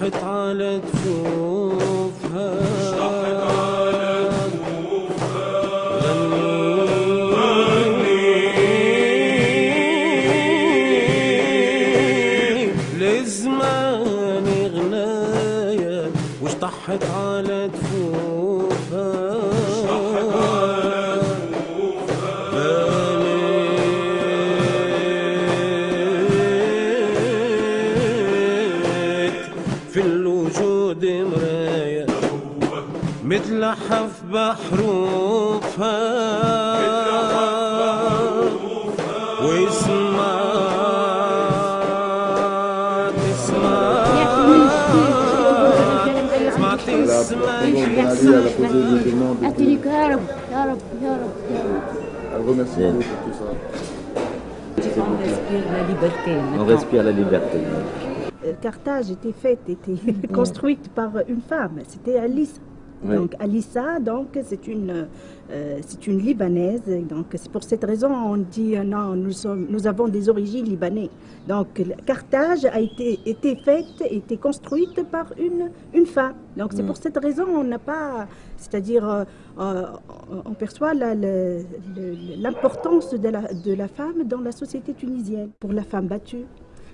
حط على à la poser des demandes. Elle remercie Dieu pour tout ça. On respire la liberté. On respire la liberté. Euh, Carthage était faite, était construite par une femme. C'était Alice oui. Donc Alissa, donc c'est une, euh, c'est une libanaise. Donc c'est pour cette raison on dit euh, non, nous sommes, nous avons des origines libanaises. Donc Carthage a été, été faite, été construite par une, une femme. Donc c'est pour cette raison on n'a pas, c'est-à-dire euh, on perçoit l'importance de la, de la femme dans la société tunisienne. Pour la femme battue,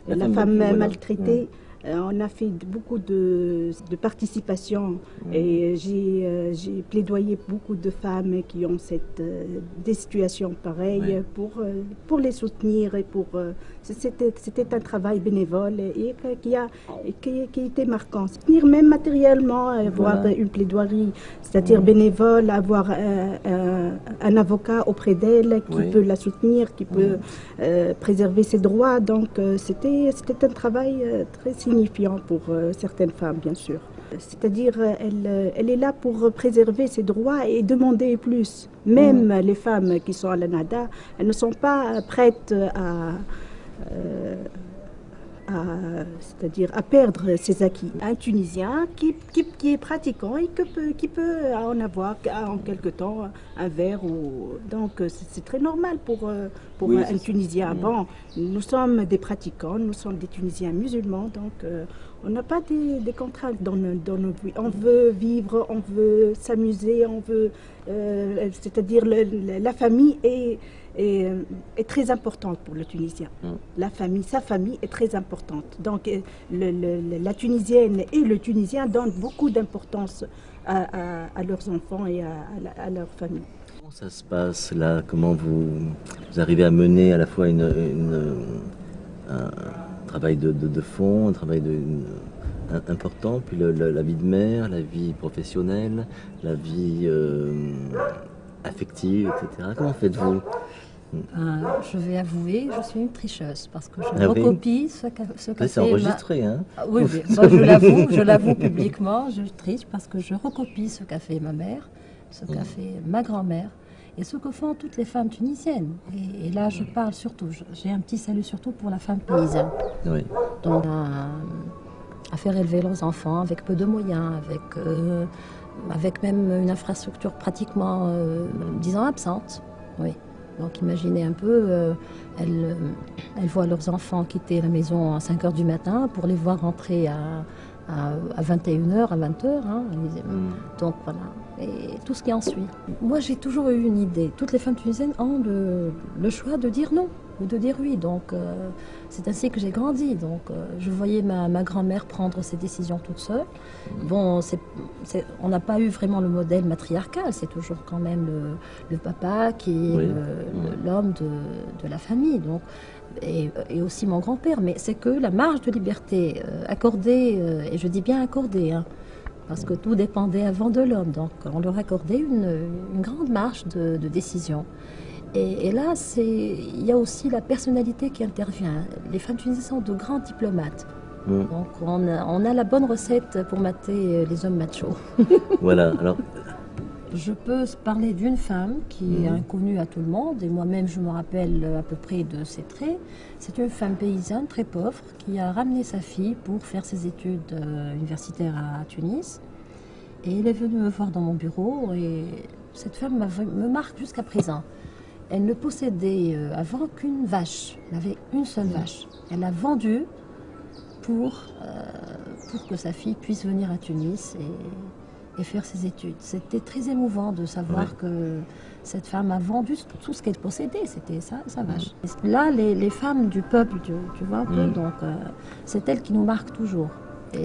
La la, femme femme, battue, voilà. maltraitée. Euh, on a fait beaucoup de, de participation et j'ai euh, j'ai plaidoyé beaucoup de femmes qui ont cette, euh, des situations pareilles Ouais. pour, euh, pour les soutenir et pour. euh, C'était un travail bénévole et, qui, a, et qui, qui était marquant. Soutenir même matériellement, avoir Voilà. une plaidoirie, c'est-à-dire bénévole, avoir un, avocat auprès d'elle qui peut la soutenir, qui peut euh, préserver ses droits. Donc euh, c'était c'était un travail euh, très signifiant pour euh, certaines femmes, bien sûr. C'est-à-dire, euh, elle, euh, elle est là pour préserver ses droits et demander plus. Même les femmes qui sont à la NADA, elles ne sont pas prêtes à, euh, à- c'est-à-dire à perdre ses acquis. Un Tunisien qui, qui, qui est pratiquant et que peut, qui peut en avoir en quelque temps un verre. Ou, donc c'est très normal pour, euh, pour Oui, un. Tunisien. Mm. Bon, nous sommes des pratiquants, nous sommes des Tunisiens musulmans, donc euh, on n'a pas des, des contraintes dans nos, dans nos vies. On veut vivre, on veut s'amuser, on veut... euh, c'est-à-dire la famille est, est, euh, est très importante pour le Tunisien. Mm. La famille, sa famille est très importante. Donc euh, le- le- la Tunisienne et le Tunisien donnent beaucoup d'importance à, à- à leurs enfants et à, leur famille. Comment ça se passe là? Comment vous, vous arrivez à mener à la fois une, une- un travail de, de- de fond, un travail de, une- un- important, puis le- le- la vie de mère, la vie professionnelle, la vie euh, affective, etc. Comment faites-vous? Euh, je vais avouer, je suis une tricheuse parce que je Ah oui recopie ce qu'a ce qu'a c'est fait ma- enregistré, hein Ah Oui, oui. Moi, je l'avoue, je l'avoue publiquement, je triche parce que je recopie ce qu'a fait ma mère, ce qu'a fait ma grand-mère et ce que font toutes les femmes tunisiennes. Et, et là, je parle surtout, j'ai un petit salut surtout pour la femme paysanne. Oui. Donc, à, à faire élever leurs enfants avec peu de moyens, avec, euh, avec même une infrastructure pratiquement, euh, disons, absente. Oui. Donc imaginez un peu, euh, elles, euh, elles voient leurs enfants quitter la maison à 5 heures du matin pour les voir rentrer à, à, à 21h, à 20h. hein. Mm. donc voilà, et tout ce qui en suit. Moi j'ai toujours eu une idée. Toutes les femmes tunisiennes ont le, le choix de dire non ou de dire oui. Donc euh, c'est ainsi que j'ai grandi. Donc euh, je voyais ma, ma grand-mère prendre ses décisions toute seule. Bon, c'est, c'est- on n'a pas eu vraiment le modèle matriarcal. C'est toujours quand même le, le papa qui est Oui. l'homme de, de la famille. Donc et, et aussi mon grand-père. Mais c'est que la marge de liberté euh, accordée, et je dis bien accordée, hein, parce que tout dépendait avant de l'homme. Donc on leur accordait une, une grande marge de, de décision. Et, et là, il y a aussi la personnalité qui intervient. Les femmes tunisiennes sont de grands diplomates. Mm. Donc on a, on a la bonne recette pour mater les hommes machos. Voilà. Alors, Je peux parler d'une femme qui est inconnue à tout le monde, et moi-même je me rappelle à peu près de ses traits. C'est une femme paysanne très pauvre qui a ramené sa fille pour faire ses études euh, universitaires à Tunis. Et elle est venue me voir dans mon bureau, et cette femme me marque jusqu'à présent. Elle ne possédait euh, avant qu'une vache. Elle avait une seule vache. Elle l'a vendue pour, euh, pour que sa fille puisse venir à Tunis et, et faire ses études. C'était très émouvant de savoir que cette femme a vendu tout ce qu'elle possédait, c'était sa, sa vache. Et Là, les, les femmes du peuple, tu, tu vois Mm. donc euh, c'est elles qui nous marquent toujours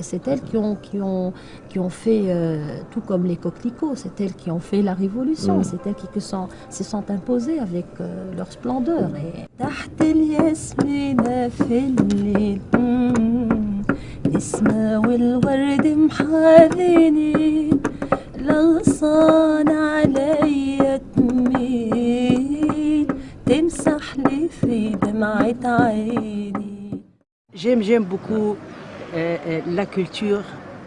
c'est elles qui ont, qui ont, qui ont fait, euh, tout comme les coquelicots, c'est elles qui ont fait la révolution, mm. c'est elles qui, se sont imposées avec euh, leur splendeur. Mm. J'aime, j'aime beaucoup la culture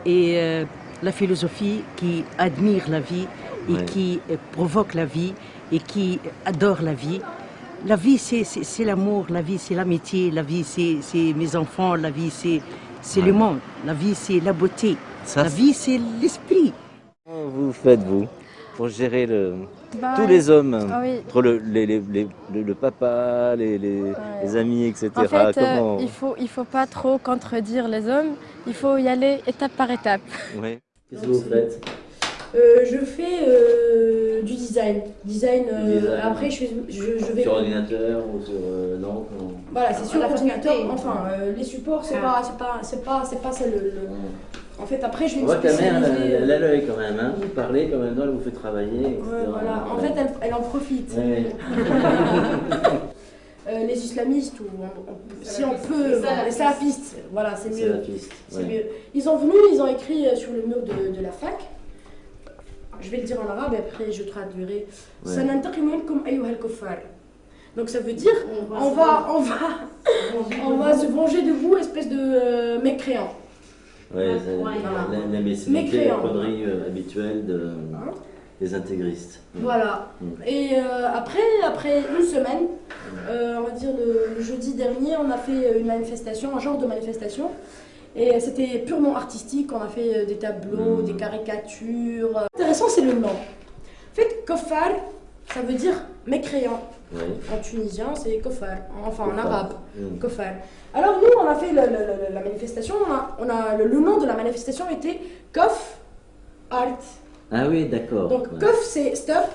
et euh, la philosophie qui admire la vie et Ouais. qui euh, provoque la vie et qui adore la vie. La vie, c'est, l'amour, la vie, c'est l'amitié, la vie, c'est, mes enfants, la vie, c'est, c'est le monde, la vie, c'est la beauté, Ça, la vie, c'est l'esprit. Comment vous faites, vous, pour gérer le... Bah, tous les hommes Ah oui. Entre le, les- les- les- le, le papa, les, les- les amis, etc. En fait, euh, il faut il faut pas trop contredire les hommes. Il faut y aller étape par étape. Ouais. Qu'est-ce que vous faites Euh, je fais euh, du design. Design, euh. Après, je, fais, je, je vais. Sur ordinateur ou sur... euh, non comment- Voilà, c'est sur La ordinateur. facilité. Enfin, euh, les supports, c'est Ah. pas, c'est pas, c'est pas, c'est pas ça le, le- En fait, après, je vais On me la mère, elle, spécialiser. elle a l'œil quand même, hein. vous parlez quand même, elle vous fait travailler, etc. Ouais, voilà. En fait, elle, elle en profite. Ouais. Euh, les islamistes, ou on- on- si on peut, les salafistes, voilà, c'est C'est la mieux. piste. C'est ouais. mieux. Ils sont venus, ils ont écrit euh, sur le mur de, de la fac. Je vais le dire en arabe et après je traduirai. Ouais. Donc ça veut dire on va, on va, on va se venger de vous, espèce de euh, mécréants. Ouais, la, euh, habituelle de, Hein des intégristes. Voilà. Mm. Et euh, après, après une semaine, euh, on va dire le, le jeudi dernier, on a fait une manifestation, un genre de manifestation. Et c'était purement artistique, on a fait euh, des tableaux, Mm. des caricatures. Intéressant, c'est le nom. En fait, kofar, ça veut dire mécréant. En tunisien, c'est kofar, enfin en arabe. Mm. Kofar. Alors nous, on a fait la, manifestation, on a, on a- le, nom de la manifestation était Kof Art. Ah oui, d'accord. Donc ouais. Kof c'est stop,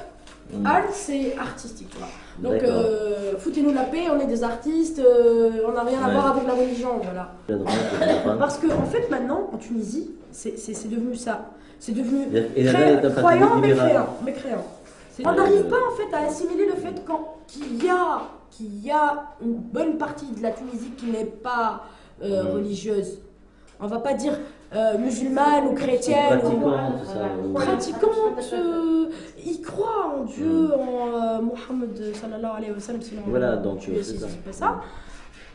Mm. art c'est artistique. Donc euh, foutez-nous la paix, on est des artistes, euh, on n'a rien à voir avec la religion, voilà. Parce que en fait maintenant, en Tunisie, c'est devenu ça. C'est devenu croyant, mais créant. On n'arrive pas en fait à assimiler le fait qu'il y a qu'il y a une bonne partie de la Tunisie qui n'est pas euh, religieuse. On va pas dire euh, musulmane ou chrétienne. ou- Pratiquante, ça. pratiquante, euh, ils croient en Dieu, en euh, Mohammed sallallahu alayhi wa sallam, sinon Voilà, donc tu es c'est si ça. c'est pas ça.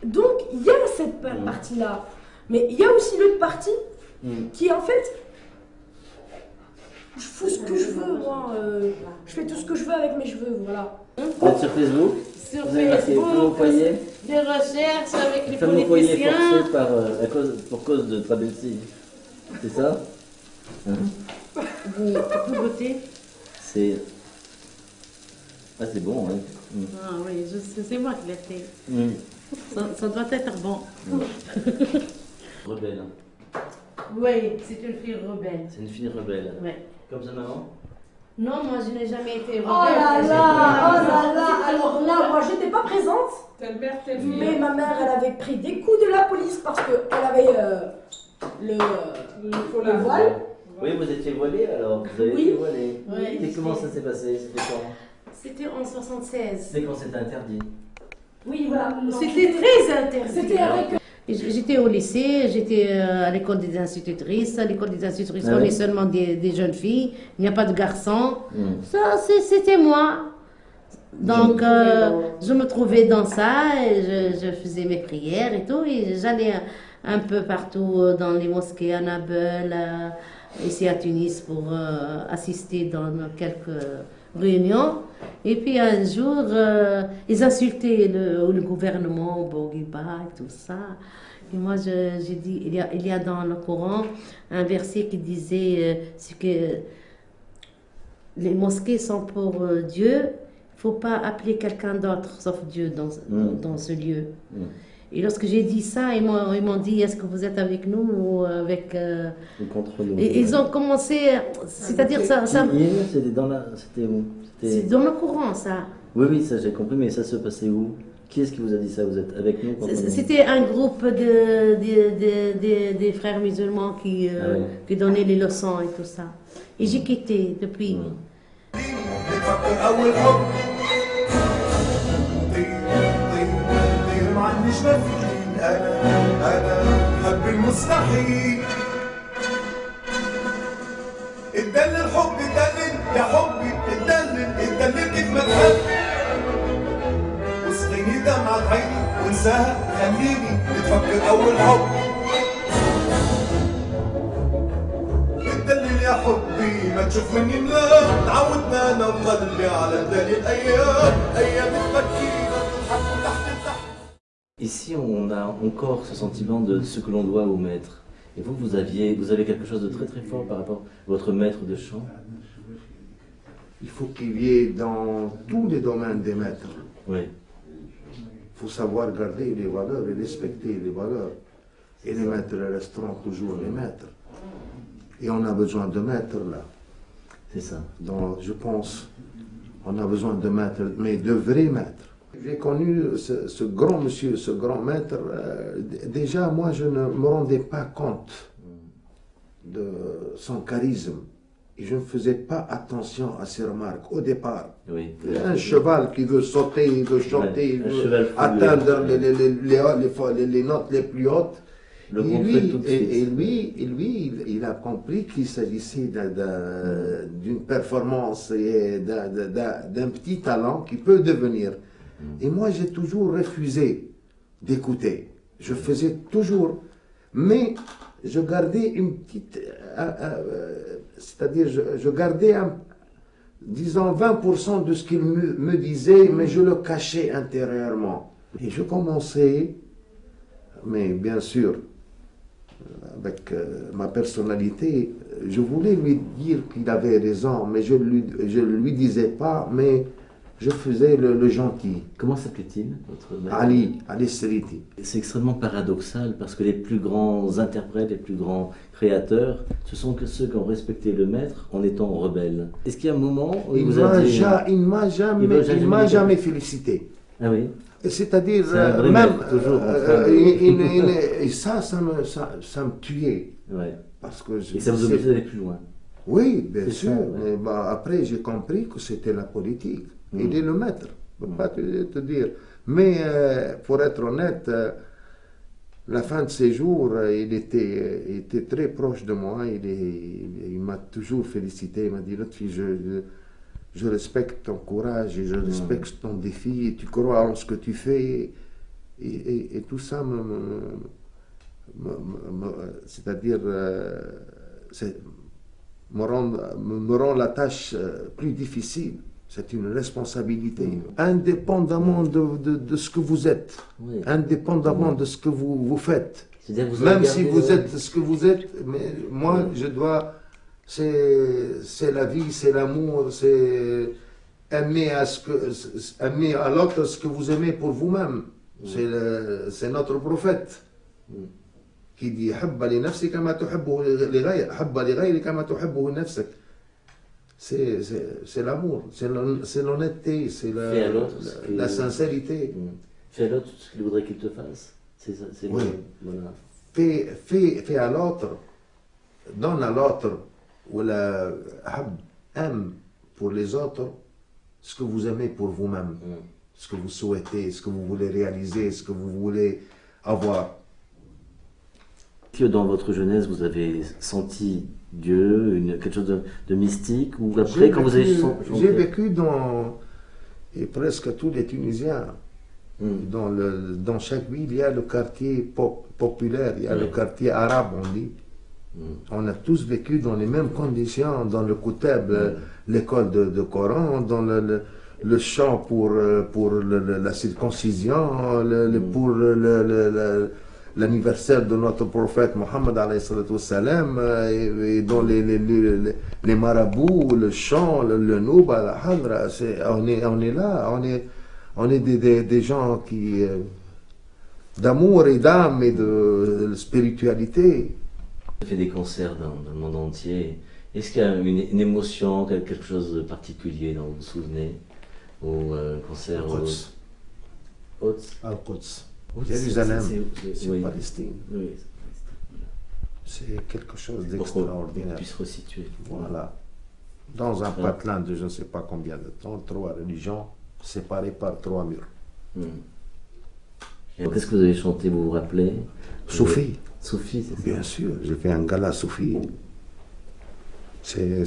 Donc il y a cette pa- partie-là. Mais il y a aussi l'autre partie Mm. qui en fait, je fous ce que je veux, moi. euh, je fais tout ce que je veux avec mes cheveux, voilà. Vous êtes sur Facebook? Sur Vous avez Facebook, Femme foyer? des recherches avec les Femme au foyer politiciens. forcée par, euh, à cause, pour cause de Trabelsi. C'est ça? Hein? Vous, vous votez C'est. Ah, c'est bon, hein. Mm. Ah oui, c'est moi qui l'ai fait. Ça, ça doit être bon. Rebelle. Oui, c'est une fille rebelle. C'est une fille rebelle. Ouais. Comme sa maman Non, moi je n'ai jamais été rebelle. Oh là là, oh là là, alors là, moi j'étais pas présente, mère, mais ma mère elle avait pris des coups de la police parce qu'elle avait euh, le, voile. Oui, vous étiez voilée alors Vous avez Oui. été voilée Oui, Et comment ça s'est passé? C'était quand? C'était en 76. C'est quand c'était interdit? Oui, voilà. C'était très interdit. C'était avec J'étais au lycée, j'étais euh, à l'école des institutrices. À l'école des institutrices, Ah on est seulement des, des jeunes filles. Il n'y a pas de garçons. Mm. Ça, c'était moi. Donc, Je me euh, trouvais je me trouvais dans ça et je, je faisais mes prières et tout. Et j'allais un, un peu partout euh, dans les mosquées à Nabeul, euh, ici à Tunis, pour euh, assister dans quelques réunions. Et puis un jour, euh, ils insultaient le, le gouvernement, Bourguiba et tout ça. Et moi, j'ai dit, il y, a, il y a dans le Coran un verset qui disait euh, que les mosquées sont pour euh, Dieu, il faut pas appeler quelqu'un d'autre sauf Dieu dans, Mm. dans ce lieu. Mm. Et lorsque j'ai dit ça, ils m'ont dit est-ce que vous êtes avec nous ou avec. Euh, ou contre nous? Et, ils ont commencé. C'est-à-dire ça. ça... C'était dans, la... dans le courant, ça. Oui, oui, ça j'ai compris, mais ça se passait où? Qui est-ce qui vous a dit ça? Vous êtes avec nous C'était un groupe de, de, de, frères musulmans qui, euh, ah qui donnaient les leçons et tout ça. Et j'ai quitté depuis. النجمة فين أنا أنا حب المستحيل اتدلل الحب اتدلل يا حبي اتدلل اتدلل كيف ما تحب واسقيني دمعة عيني وانساها خليني نتفكر أول حب اتدلل يا حبي ما تشوف مني ملام تعودنا أنا وقلبي على الدليل أيام أيام تحت Ici, on a encore ce sentiment de ce que l'on doit au maître. Et vous, vous aviez, vous avez quelque chose de très très fort par rapport à votre maître de chant? Il faut qu'il y ait dans tous les domaines des maîtres. Oui. Il faut savoir garder les valeurs et respecter les valeurs. Et les maîtres resteront toujours les maîtres. Et on a besoin de maîtres là. C'est ça. Donc, je pense, on a besoin de maîtres, mais de vrais maîtres. J'ai connu ce, ce grand monsieur, ce grand maître. euh, déjà, moi, je ne me rendais pas compte de son charisme. Et je ne faisais pas attention à ses remarques au départ. Oui. Un cheval qui veut sauter, il veut chanter, il veut atteindre les, notes les plus hautes. Le et, lui, tout de et, suite. et lui, et lui, il, il a compris qu'il s'agissait d'un- d'un- d'une performance et d'un petit talent qui peut devenir. Et moi, j'ai toujours refusé d'écouter. Je faisais toujours, mais je gardais une petite, euh, euh, c'est-à-dire je, gardais disons 20% de ce qu'il me, disait, mais je le cachais intérieurement. Et je commençais, mais bien sûr, avec euh, ma personnalité, je voulais lui dire qu'il avait raison, mais je ne lui, je lui disais pas, mais je faisais le, le gentil. Comment s'appelait-il, votre maître? Ali, Ali Seriti. C'est extrêmement paradoxal parce que les plus grands interprètes, les plus grands créateurs, ce sont que ceux qui ont respecté le maître en étant rebelles. Est-ce qu'il y a un moment où il, Il vous a m'a dit... ja- il m'a Il jamais, félicité. Ah oui? C'est-à-dire, euh, même, toujours euh, de- il- il- il- et ça, ça me, ça, ça me tuait. Ouais. Parce que je- Et ça vous obligeait d'aller plus loin. Oui, bien sûr. ça, ouais. mais bah, après, j'ai compris que c'était la politique. Il est le maître. Je ne peux pas te, te dire. Mais euh, pour être honnête, euh, la fin de ses jours, euh, il était, euh, très proche de moi. Il, il- il m'a toujours félicité. Il m'a dit, Lotfi, je, je, je respecte ton courage et je respecte ton défi. Et tu crois en ce que tu fais. Et, et- et tout ça me, me- me- me- me- c'est-à-dire euh, c'est- me, rend, me, rend la tâche euh, plus difficile. C'est une responsabilité. Indépendamment de, de- de ce que vous êtes, Oui. indépendamment de ce que vous, vous faites, vous même si vous êtes ce que vous êtes, mais moi je dois, c'est la vie, c'est l'amour, c'est aimer à ce que aimer à l'autre ce que vous aimez pour vous-même. C'est notre prophète qui dit C'est l'amour, c'est l'honnêteté, c'est la, sincérité. Mm. Fais à l'autre ce qu'il voudrait qu'il te fasse. C'est fais, fais, à l'autre, donne à l'autre, ou la aime pour les autres ce que vous aimez pour vous-même, mm. ce que vous souhaitez, ce que vous voulez réaliser, ce que vous voulez avoir. Que dans votre jeunesse, vous avez senti Dieu, une, quelque chose de, de mystique, ou après, J'ai quand vous avez J'ai vécu dans, et presque tous les Tunisiens, dans, le, dans chaque ville, il y a le quartier pop- populaire, il y a le quartier arabe, on dit. On a tous vécu dans les mêmes conditions, dans le Koutab, euh, l'école de, de Coran, dans le, le, le chant pour, euh, pour la circoncision, pour le- l'anniversaire de notre prophète Mohammed euh, et, et dans les, les, les, les marabouts, le chant, le, le nouba, la hadra, c'est- on, est, on est là, on est, on est des, des, des gens qui euh, d'amour et d'âme et de, de spiritualité. Vous fait des concerts dans, dans le monde entier. Est-ce qu'il y a une, une émotion, quel- quelque chose de particulier dont vous vous souvenez? Au euh, concert Al-Quds. Quds Al-Quds. Jérusalem, c'est- oui. Palestine. Oui, C'est quelque chose d'extraordinaire. puisse resituer. Voilà. Dans un patelin de je ne sais pas combien de temps, trois religions séparées par trois murs. Hmm. Qu'est-ce que vous avez chanté, vous vous rappelez? Soufi. Soufi, c'est ça Bien sûr, j'ai fait un gala. C'est-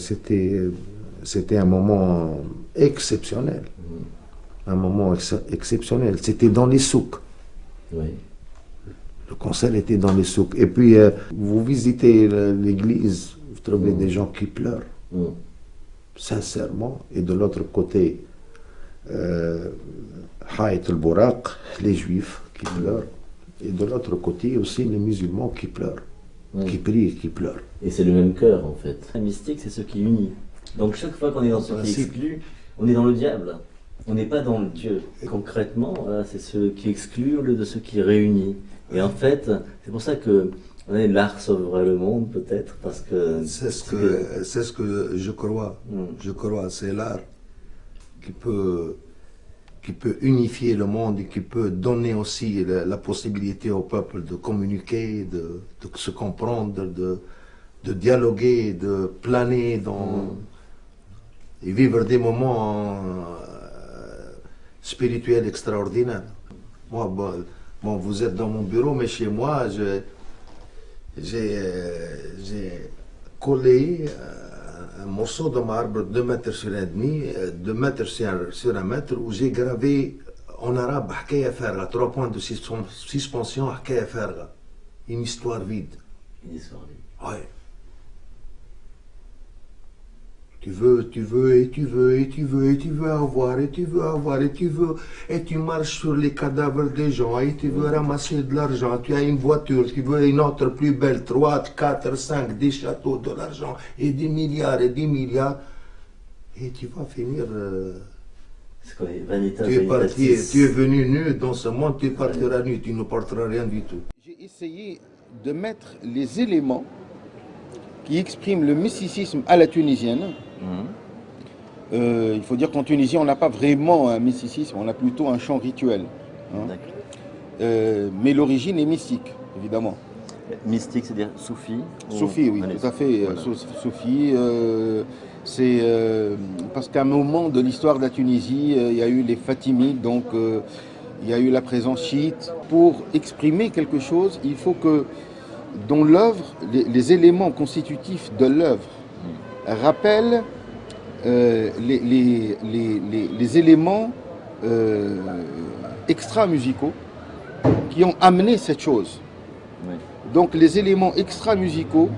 C'était un moment exceptionnel. Un moment ex- exceptionnel. C'était dans les souks. Oui. Le concert était dans les souks. Et puis, euh, vous visitez l'église, vous trouvez des gens qui pleurent. Hmm. Sincèrement. Et de l'autre côté, euh, Haït al-Bouraq, les juifs qui pleurent. Et de l'autre côté aussi, les musulmans qui pleurent. Qui prient et qui pleurent. Et c'est le même cœur en fait. La mystique, c'est ce qui unit. Donc chaque fois qu'on est dans ce qui exclut, on est dans le diable. On n'est pas dans le Dieu. Concrètement, c'est ce qui exclut au lieu de ce qui réunit. Et en fait, c'est pour ça que l'art sauvera le monde peut-être parce que C'est ce que, c'est ce que je crois. Je crois, c'est l'art qui peut, qui peut unifier le monde et qui peut donner aussi la, la possibilité au peuple de communiquer, de, de se comprendre, de, de dialoguer, de planer dans, et vivre des moments spirituels extraordinaires. Moi, bon, bon, vous êtes dans mon bureau, mais chez moi, j'ai euh, j'ai collé euh, un morceau de marbre 2 mètres sur un demi, 2 mètres sur, un- sur un mètre, où j'ai gravé en arabe Hakaya Farga, trois points de suspen- suspension Hakaya Farga. Une histoire vide. Une histoire vide. Ouais. Tu veux, tu veux, et tu veux, et tu veux, et tu veux avoir, et tu veux avoir, et tu veux, et tu marches sur les cadavres des gens, et tu veux ramasser de l'argent, tu as une voiture, tu veux une autre plus belle, 3, 4, 5, des châteaux, de l'argent, et des milliards, et des milliards, et tu vas finir... euh, c'est quoi, Vanitas tu es parti, tu es venu nu dans ce monde, tu partiras nu, tu ne porteras rien du tout. J'ai essayé de mettre les éléments qui expriment le mysticisme à la tunisienne. Euh, il faut dire qu'en Tunisie, on n'a pas vraiment un mysticisme, on a plutôt un chant rituel. hein. Euh, mais l'origine est mystique, évidemment. Mystique, c'est-à-dire soufi ou- Soufi, oui, Allez, tout à fait. voilà. Sou- Soufi, euh, c'est euh, parce qu'à un moment de l'histoire de la Tunisie, euh, il y a eu les Fatimides, donc euh, il y a eu la présence chiite. Pour exprimer quelque chose, il faut que dans l'œuvre, les, les éléments constitutifs de l'œuvre rappellent euh, les, éléments euh, extra-musicaux qui ont amené cette chose. Donc les éléments extra-musicaux,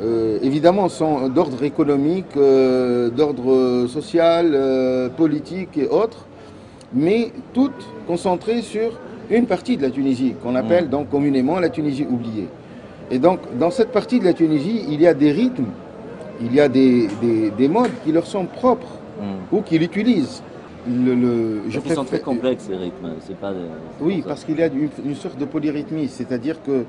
euh, évidemment, sont d'ordre économique, d'ordre social, politique et autres, mais toutes concentrées sur une partie de la Tunisie, qu'on appelle donc communément la Tunisie oubliée. Et donc, dans cette partie de la Tunisie, il y a des rythmes, il y a des, des- des modes qui leur sont propres ou qu'ils utilisent. Le, le- Je préfère- sont très complexes ces rythmes. C'est pas. oui, parce qu'il y a une, une sorte de polyrythmie, c'est-à-dire que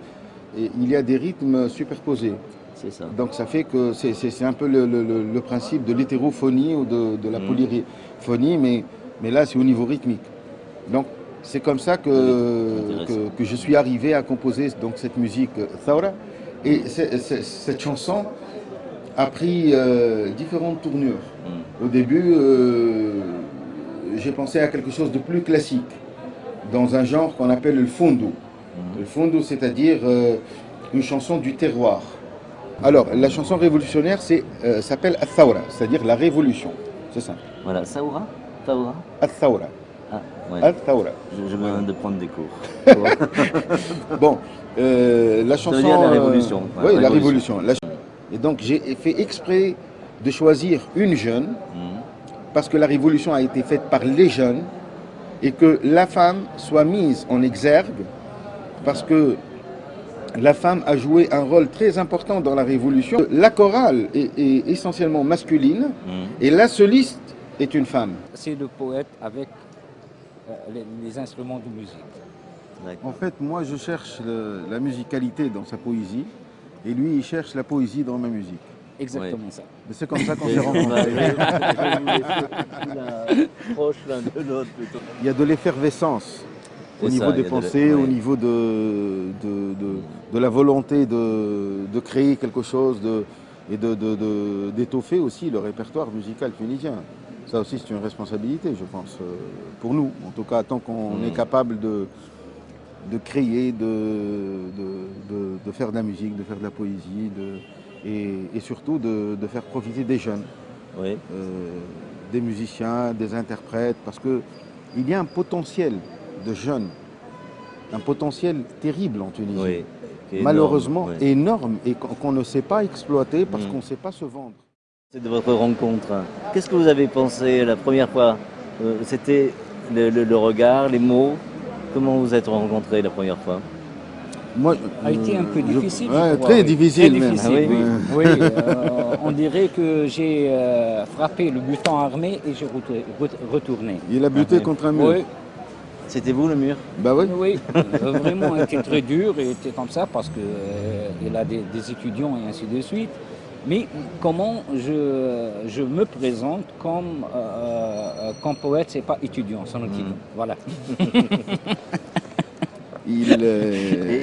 eh, y a des rythmes superposés. C'est ça. Donc ça fait que c'est- un peu le, le- principe de l'hétérophonie ou de, de la Mm. polyphonie, mais, mais là c'est au niveau rythmique. Donc c'est comme ça que, que, que je suis arrivé à composer donc, cette musique euh, Thawra. Et cette chanson a pris euh, différentes tournures. Au début, euh, j'ai pensé à quelque chose de plus classique, dans un genre qu'on appelle le fondo. Le fondo, c'est-à-dire euh, une chanson du terroir. Alors, la chanson révolutionnaire c'est, s'appelle Al-Thawra, c'est-à-dire la révolution. C'est ça. Voilà, Saoura. Ah, ouais. Viens de prendre des cours. bon, euh, la Ça veut chanson. dire la euh, révolution. oui, la révolution. révolution. La- Et donc, j'ai fait exprès de choisir une jeune, Mhm. parce que la révolution a été faite par les jeunes, et que la femme soit mise en exergue, parce que la femme a joué un rôle très important dans la Révolution. La chorale est, est essentiellement masculine et la soliste est une femme. C'est le poète avec euh, les, les instruments de musique. En fait, moi, je cherche le- la musicalité dans sa poésie et lui, il cherche la poésie dans ma musique. Exactement ça. Mais C'est comme ça qu'on s'est rencontrés. Proche l'un de l'autre plutôt. Il y a de l'effervescence au niveau ça, des de pensées, au ouais. niveau de, de, de- de la volonté de, de créer quelque chose de, et de- de- de- d'étoffer aussi le répertoire musical tunisien. Ça aussi, c'est une responsabilité, je pense, euh, pour nous. En tout cas, tant qu'on Mm. est capable de, de créer, de, de, de- de faire de la musique, de faire de la poésie, de, et, et surtout de, de faire profiter des jeunes, Oui. euh, des musiciens, des interprètes, parce que il y a un potentiel de jeunes, un potentiel terrible en Tunisie, Oui, énorme, malheureusement oui. énorme, et qu'on ne sait pas exploiter parce Mm. qu'on ne sait pas se vendre. De votre rencontre. Qu'est-ce que vous avez pensé la première fois Euh, C'était le, le- le regard, les mots? Comment vous êtes rencontrés la première fois? Moi, A été un peu je- difficile. je ouais, crois, très difficile Très même. difficile, Ah oui. oui. Oui, euh, on dirait que j'ai euh, frappé le butin armé et j'ai retour- ret- retourné. Il a buté contre un mur. Oui, C'était vous le mur? Bah oui. oui. Euh, vraiment, il était très dur et était comme ça parce qu'il a des, des étudiants et ainsi de suite. Mais comment je, je me présente comme, euh, euh, comme poète, c'est pas étudiant, c'est un étudiant. Voilà. Il, euh,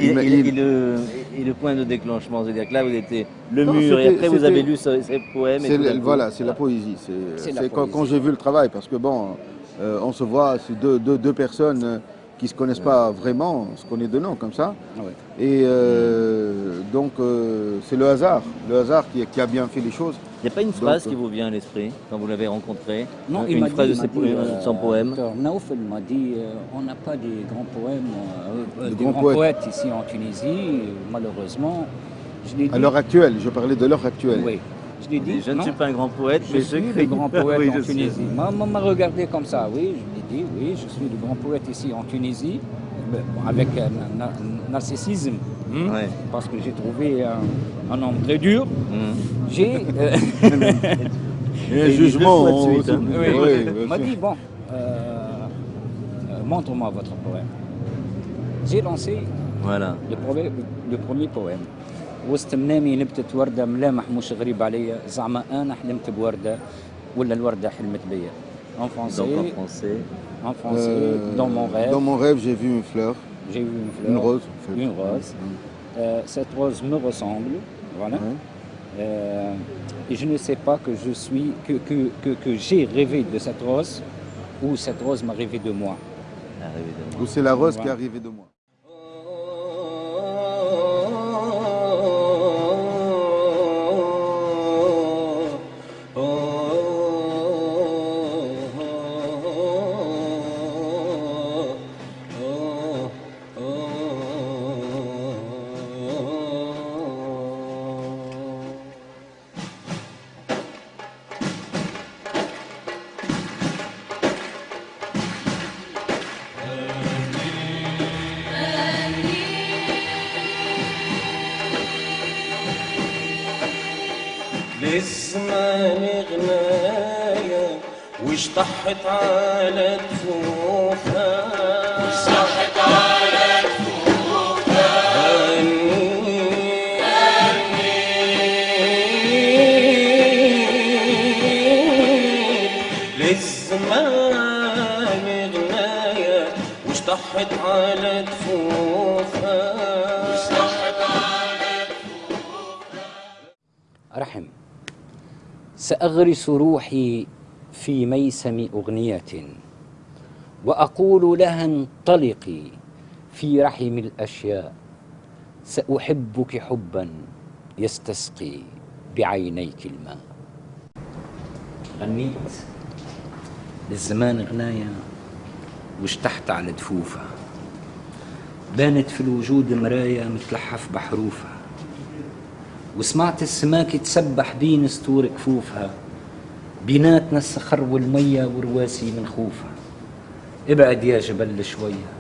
et, il m'a- et- il- et le, et le point de déclenchement, c'est-à-dire que là vous étiez le Non, mur et après vous avez lu ce- ces poèmes. et tout voilà, c'est la poésie. C'est quand, j'ai vu le travail, parce que bon, euh, on se voit, c'est deux, deux, deux personnes euh, qui se connaissent pas vraiment, on se connaît de nom comme ça. Ouais. Et euh, donc euh, c'est le hasard, le hasard qui, qui a bien fait les choses. Il n'y a pas une phrase Donc, qui vous vient à l'esprit quand vous l'avez rencontré? Non, Une il m'a phrase dit, de ses po- son euh, poème? Dr Naoufel m'a dit euh, on n'a pas des grands poèmes, euh, euh, De des grands grands poètes. poètes. ici en Tunisie, malheureusement. Je l'ai dit. À l'heure actuelle, je parlais de l'heure actuelle. Oui, je l'ai dit. Je ne suis pas un grand poète, Je mais suis le grand poète Oui, en. Tunisie. On m'a regardé comme ça, oui, je l'ai dit, oui, je suis le grand poète ici en Tunisie, avec un, un narcissisme, Ouais. parce que j'ai trouvé un, un homme très dur. Mm. J'ai. euh, un jugement. on- suite, hein. oui, oui, m'a dit, bon, euh, euh, montre-moi votre poème. J'ai lancé Voilà. le, premier- le premier poème وسط منامي نبتت وردة ملامح مش غريب عليا زعما أنا حلمت بوردة ولا الوردة حلمت بيا En français, Donc en français. en français Euh, dans mon rêve, Dans mon rêve, j'ai vu une fleur, j'ai vu une fleur, une rose. en fait. une rose. Euh, cette rose me ressemble, voilà. Ouais. Euh, et je ne sais pas que je suis, que, que, que, que j'ai rêvé de cette rose ou cette rose m'a rêvé de moi. Arrivé de moi. Ou c'est la rose qui est Voilà. arrivée de moi. سأغرس روحي في ميسم أغنية وأقول لها انطلقي في رحم الأشياء سأحبك حبا يستسقي بعينيك الماء. غنيت للزمان غناية واشتحت على دفوفها. بانت في الوجود مراية متلحف بحروفها وسمعت السماك تسبح بين سطور كفوفها. بيناتنا الصخر والمية ورواسي من خوفها. ابعد يا جبل شوية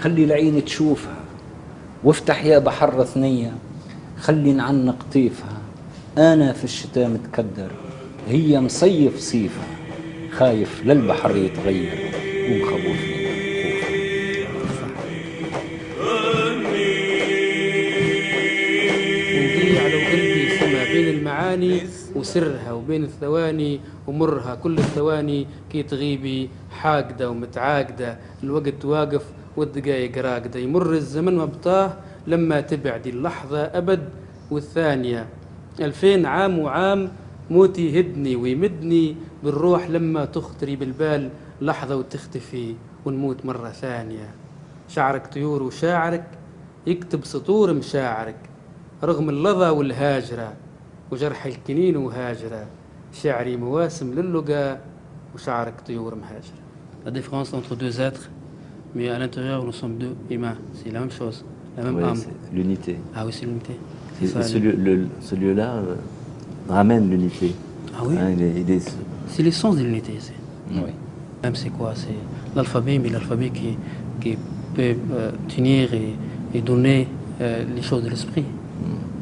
خلي العين تشوفها. وافتح يا بحر ثنية خلي نعنق طيفها. أنا في الشتاء متكدر هي مصيف صيفها. خايف للبحر يتغير ومخوفني وسرها وبين الثواني ومرها كل الثواني كي تغيبي حاقدة ومتعاقدة الوقت واقف والدقايق راقدة. يمر الزمن وبطاه لما تبعدي اللحظة أبد والثانية. ألفين عام وعام موتي يهدني ويمدني بالروح لما تخطري بالبال لحظة وتختفي ونموت مرة ثانية. شعرك طيور وشاعرك يكتب سطور مشاعرك رغم اللظى والهاجرة. وجرح الكنين وهاجرة شعري مواسم للقى وشعرك طيور مهاجرة La différence entre deux êtres, mais à l'intérieur nous sommes deux humains, c'est la même chose, la même Oui, âme. c'est l'unité. Ah oui, c'est l'unité. Et, C'est ça, ce lieu- le- ce lieu-là euh, ramène l'unité. Ah oui Hein, il est- il est- C'est l'essence de l'unité ici. Oui. Même c'est quoi C'est l'alphabet, mais l'alphabet qui, qui peut euh, tenir et, et donner euh, les choses de l'esprit.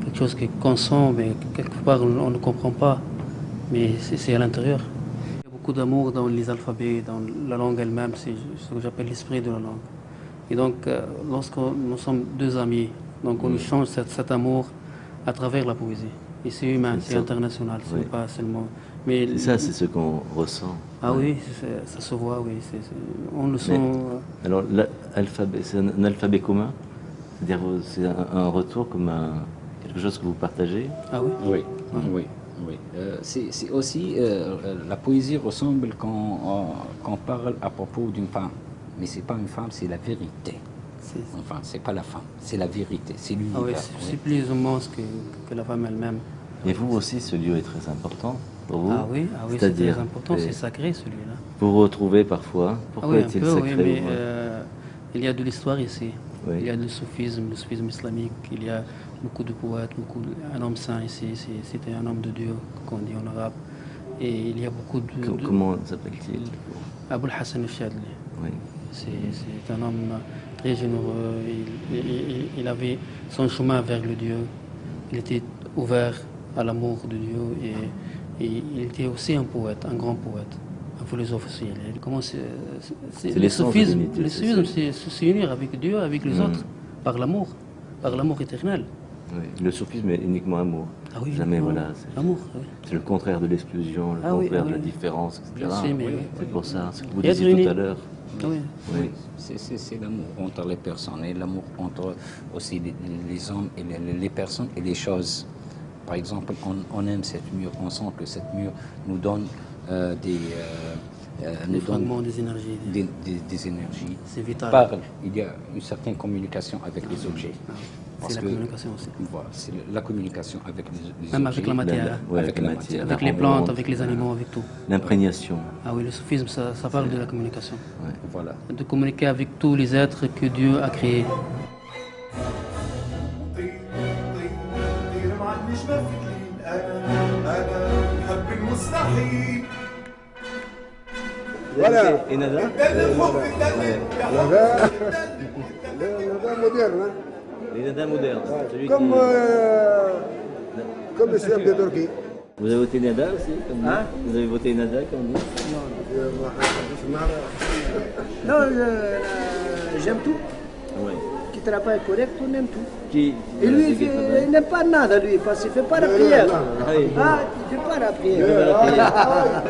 Quelque chose qui consomme, mais quelque part on, ne comprend pas, mais c'est à l'intérieur. Il y a beaucoup d'amour dans les alphabets, dans la langue elle-même, c'est ce que j'appelle l'esprit de la langue. Et donc, euh, lorsque nous sommes deux amis, donc on échange cet, cet amour à travers la poésie. Et c'est humain, C'est international, c'est Oui. pas seulement. Mais C'est ça, c'est ce qu'on ressent. ah oui, ça se voit, oui. on le sent. euh, alors, l'alphabet, c'est un, un alphabet commun? C'est-à-dire, c'est un, un retour comme un, quelque chose que vous partagez? Ah oui Oui, oui, oui. Euh, c'est aussi, euh, la poésie ressemble quand on parle à propos d'une femme. Mais c'est pas une femme, c'est la vérité. Enfin, c'est pas la femme, c'est la vérité, c'est Ah oui, l'univers. c'est c'est plus immense que, que la femme elle-même. Et vous aussi, ce lieu est très important pour vous? Ah oui, ah oui c'est très important, c'est sacré celui-là. Vous vous retrouvez parfois? Ah Pourquoi oui, un est-il peu, sacré oui, mais euh, il y a de l'histoire ici. Oui. Il y a le soufisme, le soufisme islamique, il y a beaucoup de poètes, beaucoup de- un homme saint ici, c'était un homme de Dieu, qu'on dit en arabe. Et il y a beaucoup de... Co- de- Comment s'appelle-t-il? Abul Hassan al-Shadli. Oui. C'est un homme très généreux. Il, il- il- avait son chemin vers le Dieu. Il était ouvert à l'amour de Dieu et, et il était aussi un poète, un grand poète, philosophe aussi. Euh, c'est- le l'unité, le c'est c'est s'unir avec Dieu, avec les Mm. autres, par l'amour, par l'amour éternel. Oui. Le soufisme est uniquement amour. Ah oui, Jamais, voilà. c'est- oui. Le contraire de l'exclusion, le Ah oui, contraire ah de la différence, etc. C'est pour ça, ce que vous disiez tout à l'heure. Oui. Oui. C'est- l'amour entre les personnes et l'amour entre aussi les, les hommes et les, les personnes et les choses. Par exemple, on, on aime cette mur, on sent que cette mur nous donne euh, des, euh, Des nous donne fragments des énergies. des, des- des énergies. C'est vital. Parle. Il y a une certaine communication avec les objets. Parce la que- communication aussi. Voilà, c'est la communication avec les, les Même objets. avec la matière. hein. Ouais, avec la matière. Avec les plantes, avec les animaux, avec tout. L'imprégnation. Ah oui, le soufisme, ça, ça parle de la communication. Voilà. De communiquer avec tous les êtres que Dieu a créés. Voilà. Et Nada Nada moderne. Hein. Les Nada modernes. Comme, euh, comme le système de Turquie. Vous avez voté Nada aussi comme hein? Vous avez voté Nada comme vous Non, non. Euh, j'aime tout. Ouais. Travaille correct, on aime tout. Qui, Et lui, il, il n'aime pas nada, lui, parce qu'il ne fait pas la prière. Ah il ne fait pas la prière.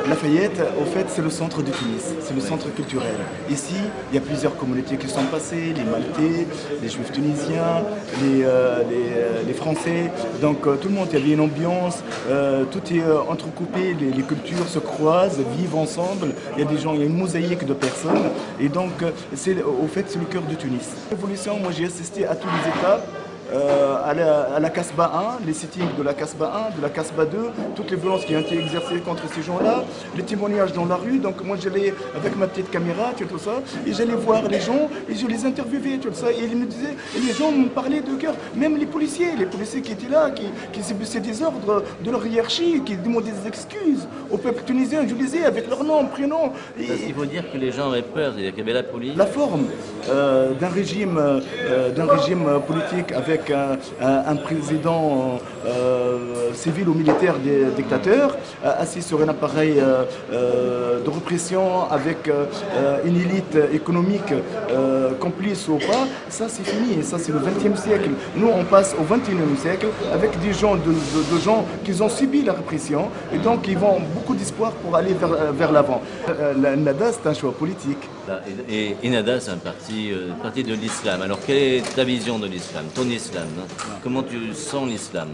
Lafayette, au fait, c'est le centre de Tunis, c'est le centre culturel. Ici, il y a plusieurs communautés qui sont passées, les Maltais, les Juifs tunisiens, les, euh, les, euh, les Français. Donc euh, tout le monde, il y avait une ambiance, euh, tout est euh, entrecoupé, les, les cultures se croisent, vivent ensemble. Il y a des gens, il y a une mosaïque de personnes. Et donc, euh, c'est au fait, c'est le cœur de Tunis. L'évolution, moi j'ai assisté à toutes les étapes. Euh, à, la, à la Casbah 1, les sittings de la Casbah 1, de la Casbah 2, toutes les violences qui ont été exercées contre ces gens-là, les témoignages dans la rue. Donc moi j'allais avec ma petite caméra, tu vois, tout ça, et j'allais voir les gens et je les interviewais, tu vois, ça, et ils me disaient, et les gens me parlaient de cœur, même les policiers, les policiers qui étaient là, qui, qui subissaient des ordres de leur hiérarchie, qui demandaient des excuses au peuple tunisien, je les ai avec leur nom, prénom. Et- Parce qu'il faut dire que les gens avaient peur, qu'il y avait la police. la forme euh, d'un régime, euh, d'un régime politique avec un, un- président euh, civil ou militaire des dictateurs, euh, assis sur un appareil euh, euh, de répression avec euh, euh, une élite économique euh, complice ou pas, ça c'est fini, ça c'est le XXe siècle. Nous on passe au XXIe siècle avec des gens, de, gens qui ont subi la répression et donc ils ont beaucoup d'espoir pour aller vers, vers l'avant. Euh, La NADA c'est un choix politique. Et, Enada, c'est un parti, euh, parti de l'islam. Alors, quelle est ta vision de l'islam, ton islam hein? Comment tu sens l'islam?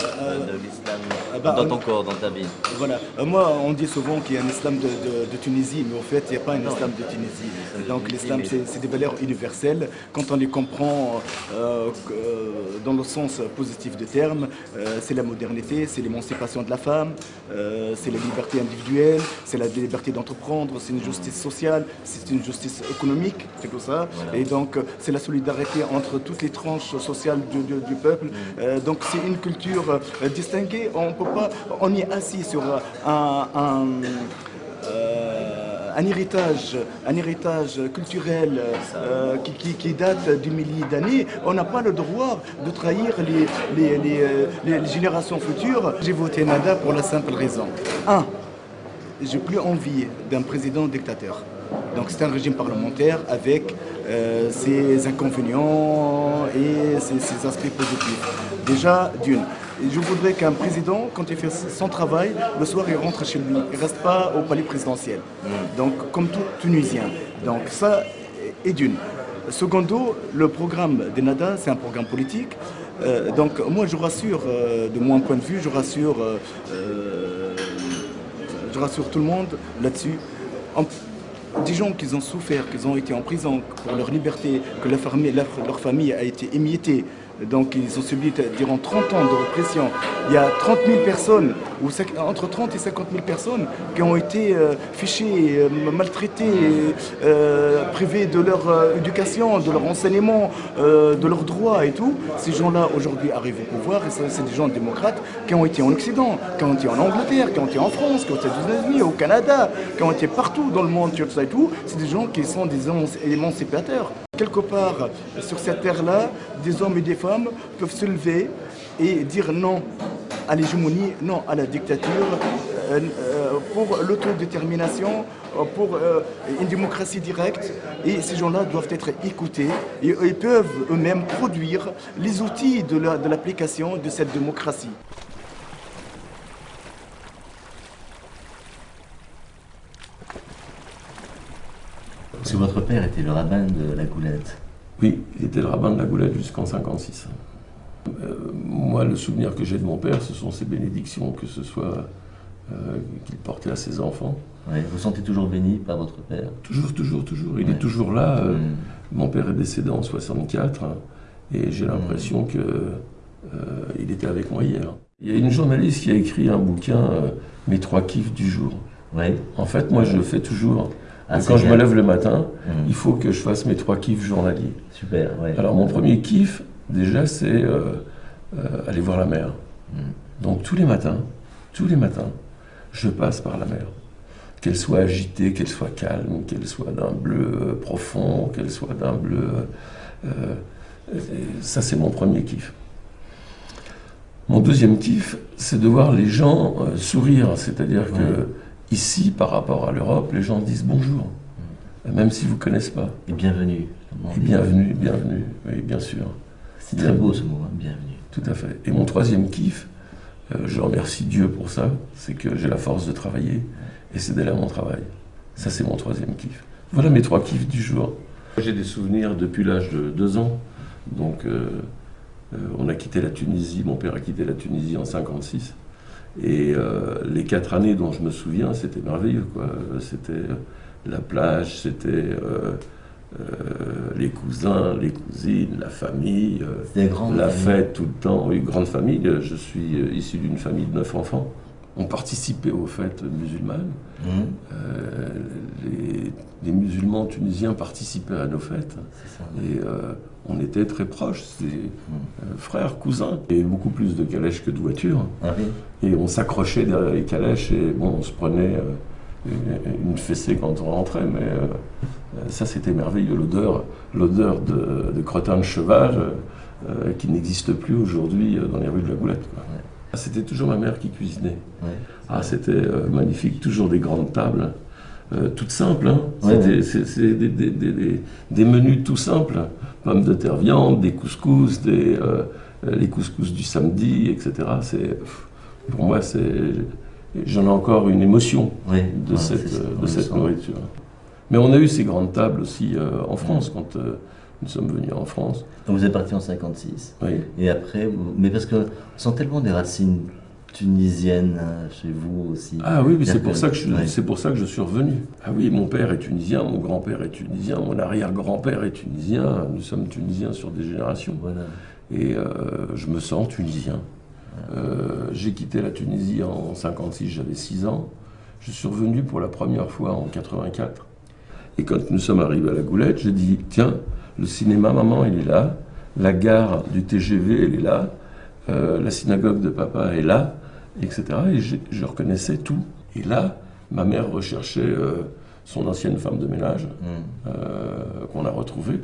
De l'islam bah, dans on- ton corps, dans ta vie Voilà. Euh, moi, on dit souvent qu'il y a un islam de, Tunisie, mais en fait, il n'y a pas un Non. islam de Tunisie. Donc, l'islam, c'est des valeurs universelles. Quand on les comprend euh, euh, dans le sens positif du terme, euh, c'est la modernité, c'est l'émancipation de la femme, euh, c'est la liberté individuelle, c'est la liberté d'entreprendre, c'est une justice sociale, c'est une justice économique, c'est tout ça. Voilà. Et donc, euh, c'est la solidarité entre toutes les tranches sociales du, du- du peuple. Euh, donc, c'est une culture euh, distinguée. On peut pas, on est assis sur un, un, euh, un héritage, un héritage culturel euh, qui, date du millier d'années. On n'a pas le droit de trahir les, euh, générations futures. J'ai voté Nada pour la simple raison. Un, j'ai plus envie d'un président dictateur. Donc c'est un régime parlementaire avec euh, ses inconvénients et ses aspects positifs. Déjà, d'une. Et Je voudrais qu'un président, quand il fait son travail, le soir il rentre chez lui. Il ne reste pas au palais présidentiel. Donc comme tout Tunisien. Donc ça est d'une. Secondo, le programme des NADA, c'est un programme politique. Euh, donc moi je rassure, euh, de mon point de vue, je rassure euh, je rassure tout le monde là-dessus. Des gens qui ont souffert, qui ont été en prison pour leur liberté, que leur famille, leur, leur famille a été émiettée, donc ils ont subi durant 30 ans de répression. Il y a 30 000 personnes, ou entre 30 et 50 000 personnes qui ont été euh, fichées, euh, maltraitées, euh, privées de leur éducation, de leur enseignement, de leurs droits et tout. Ces gens-là aujourd'hui arrivent au pouvoir et c'est des gens démocrates qui ont été en Occident, qui ont été en Angleterre, qui ont été en France, qui ont été aux États-Unis, au Canada, qui ont été partout dans le monde, tout ça et tout. C'est des gens qui sont des émanci- émancipateurs. Quelque part, sur cette terre-là, des hommes et des femmes peuvent se lever et dire non à l'hégémonie, non à la dictature, euh, euh, pour l'autodétermination, euh, pour une démocratie directe. Et ces gens-là doivent être écoutés et peuvent eux-mêmes produire les outils de l'application de cette démocratie. Parce que votre père était le rabbin de la Goulette. Oui, il était le rabbin de la Goulette jusqu'en 56. Euh, moi, le souvenir que j'ai de mon père, ce sont ses bénédictions, que ce soit euh, qu'il portait à ses enfants. Ouais, vous sentez toujours béni par votre père? Toujours, toujours, toujours. Il Ouais. est toujours là. euh, Mm. Mon père est décédé en 64 hein, et j'ai l'impression que euh, il était avec moi hier. Il y a une journaliste qui a écrit un bouquin, Mes trois kiffs du jour. Ouais. En fait, moi, je le fais toujours. Ah, quand je me lève le matin, Mm. il faut que je fasse mes trois kiffs journaliers. Super, ouais. Alors, mon premier kiff, déjà, c'est euh, euh, aller voir la mer. Mm. Donc, tous les matins, tous les matins, je passe par la mer. Qu'elle soit agitée, qu'elle soit calme, qu'elle soit d'un bleu euh, profond, qu'elle soit d'un bleu... euh, ça, c'est mon premier kiff. Mon deuxième kiff, c'est de voir les gens sourire. C'est-à-dire que ici, par rapport à l'Europe, les gens disent bonjour, même s'ils ne vous connaissent pas. Et bienvenue. Et bienvenue, bienvenue, oui, bien sûr. C'est très beau ce mot, hein, bienvenue. Tout à fait. Et mon troisième kiff, euh, je remercie Dieu pour ça, c'est que j'ai la force de travailler et c'est d'aller à mon travail. Ça, c'est mon troisième kiff. Voilà mes trois kiffs du jour. J'ai des souvenirs depuis l'âge de deux ans. Donc, euh, euh, on a quitté la Tunisie, mon père a quitté la Tunisie en 56. Et euh, les quatre années dont je me souviens, c'était merveilleux. C'était la plage, c'était euh, euh, les cousins, les cousines, la famille, euh, la fête tout le temps. Oui, grande famille. Euh, Je suis euh, issu d'une famille de neuf enfants. On participait aux fêtes musulmanes. Euh, les, les musulmans tunisiens participaient à nos fêtes. Et euh, on était très proches. C'était euh, frères, cousins. Il y avait beaucoup plus de calèches que de voitures. Ah oui. Et on s'accrochait derrière les calèches et bon, on se prenait euh, une, fessée quand on rentrait. Mais euh, ça, c'était merveilleux. L'odeur, l'odeur de, de crottin de cheval qui n'existe plus aujourd'hui dans les rues de la Goulette. quoi. Ah, C'était toujours ma mère qui cuisinait. Ah, c'était magnifique, toujours des grandes tables, euh, toutes simples. hein. Ouais, C'était ouais. c'est- c'est des, des- des- des- des menus tout simples. Pommes de terre viande, des couscous, des, euh, euh, les couscous du samedi, etc. C'est, pour moi, c'est, j'en ai encore une émotion de ouais, cette, ça, de cette nourriture. Mais on a eu ces grandes tables aussi euh, en France, quand euh, nous sommes venus en France. Donc vous êtes parti en 56. Oui. Et après, vous- mais parce que on sent tellement des racines tunisiennes hein, chez vous aussi. Ah oui, mais c'est pour, ça que je, ouais. pour ça que je suis revenu. Ah oui, mon père est tunisien, mon grand-père est tunisien, mon arrière-grand-père est tunisien. Nous sommes tunisiens sur des générations. Et euh, je me sens tunisien. Euh, j'ai quitté la Tunisie en 56, j'avais 6 ans. Je suis revenu pour la première fois en 84. Et quand nous sommes arrivés à la Goulette, j'ai dit tiens, le cinéma, maman, il est là. La gare du TGV, elle est là. Euh, la synagogue de papa est là, etc. Et je reconnaissais tout. Et là, ma mère recherchait euh, son ancienne femme de ménage, euh, qu'on a retrouvée,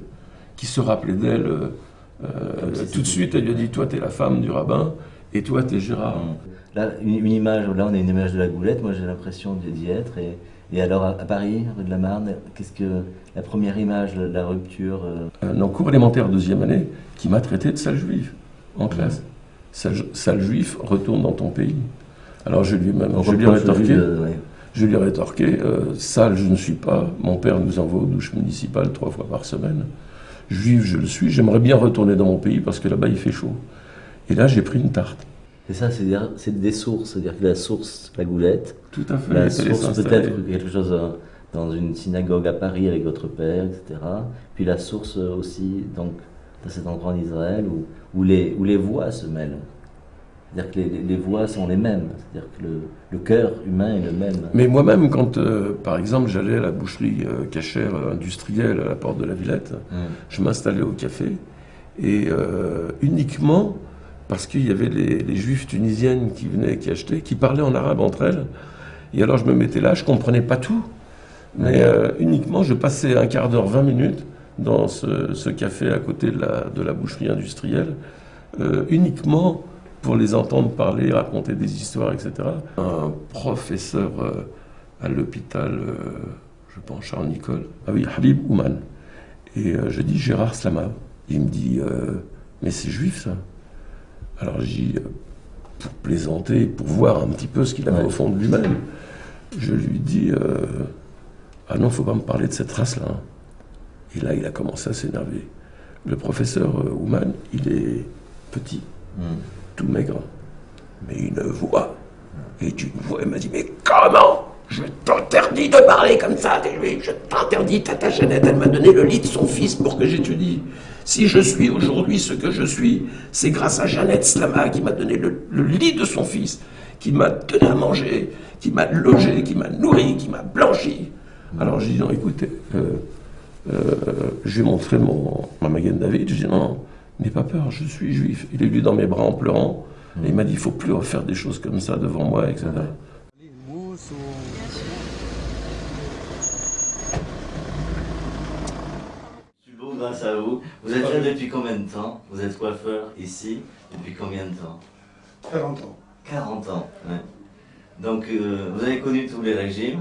qui se rappelait d'elle. euh, tout de suite, elle lui a dit Toi, t'es la femme du rabbin, et toi, t'es Gérard. Là, une, une image, là on a une image de la goulette, moi j'ai l'impression d'y être. Et, et alors à, Paris, rue de la Marne, qu'est-ce que la première image, la, la rupture euh, un en cours élémentaire deuxième année qui m'a traité de sale juif en classe. Sale, sale juif, retourne dans ton pays. Alors je lui ai, même, je lui ai rétorqué, je lui ai rétorqué, euh, sale je ne suis pas, mon père nous envoie aux douches municipales trois fois par semaine. Juif je le suis, j'aimerais bien retourner dans mon pays parce que là-bas il fait chaud. Et là j'ai pris une tarte. Et ça, c'est des, c'est sources, c'est-à-dire que la source, la goulette. Tout à fait, La source, peut-être quelque chose euh, dans une synagogue à Paris avec votre père, etc. Puis la source euh, aussi, donc, cet endroit en Israël où, où, les, où les voix se mêlent. C'est-à-dire que les, les- les voix sont les mêmes. C'est-à-dire que le, le cœur humain est le même. Mais moi-même, quand, euh, par exemple, j'allais à la boucherie euh, cachère euh, industrielle à la porte de la Villette, je m'installais au café, et euh, uniquement parce qu'il y avait les, les juifs tunisiennes qui venaient, qui achetaient, qui parlaient en arabe entre elles. Et alors je me mettais là, je comprenais pas tout, mais uniquement je passais un quart d'heure, 20 minutes dans ce, ce café à côté de la, de la boucherie industrielle, euh, uniquement pour les entendre parler, raconter des histoires, etc. Un professeur euh, à l'hôpital, euh, je pense Charles Nicole, ah oui, Habib Ouman. Et je dis Gérard Slama. Il me dit, mais c'est juif ça? Alors j'ai pour plaisanter, pour voir un petit peu ce qu'il avait au fond de lui-même, je lui dis, ah non, faut pas me parler de cette race-là. hein. Et là, il a commencé à s'énerver. Le professeur euh, Ouman, il est petit, tout maigre, mais une voix. Et une voix, il m'a dit, mais comment je t'interdis de parler comme ça des juifs, je t'interdis, Tata Jeannette, elle m'a donné le lit de son fils pour que j'étudie. Si je suis aujourd'hui ce que je suis, c'est grâce à Jeannette Slama qui m'a donné le, le lit de son fils, qui m'a donné à manger, qui m'a logé, qui m'a nourri, qui m'a blanchi. Alors j'ai dit, non, écoutez, euh, je lui ai montré mon, ma Magen David, je lui ai dit, non, n'aie pas peur, je suis juif. Il est venu dans mes bras en pleurant, et il m'a dit, il faut plus refaire des choses comme ça devant moi, etc. Je suis beau grâce à vous. Vous êtes là depuis combien de temps? Vous êtes coiffeur ici depuis combien de temps? 40 ans 40 ans, ouais. Donc euh, vous avez connu tous les régimes?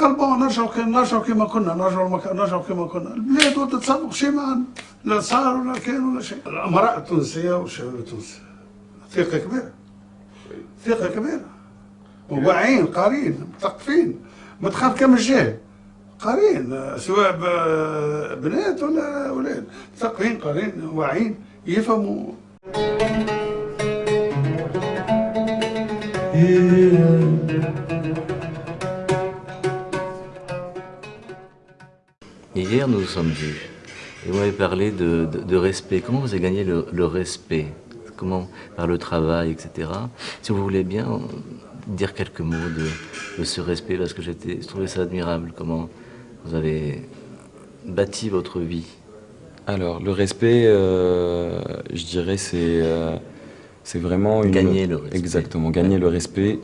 قال بون نرجعوا كي نرجعوا كيما كنا نرجعوا المك... نرجعوا كيما كنا. البلاد ولا تتصرف شيء معنا لا صار ولا كان ولا شيء. الامراء التونسية والشباب التونسي. ثقة كبيرة. ثقة كبيرة. وواعيين قارين مثقفين. ما تخاف كم الجاهل قارين سواء بنات ولا أولاد. مثقفين قارين واعيين يفهموا. Nous nous sommes vus. Et vous m'avez parlé de, de- de respect. Comment vous avez gagné le, le respect? Comment? Par le travail, etc. Si vous voulez bien dire quelques mots de, de ce respect, parce que j'étais, je trouvais ça admirable. Comment vous avez bâti votre vie. Alors, le respect, euh, je dirais, c'est euh, c'est vraiment une... Gagner le respect. Exactement, gagner le respect,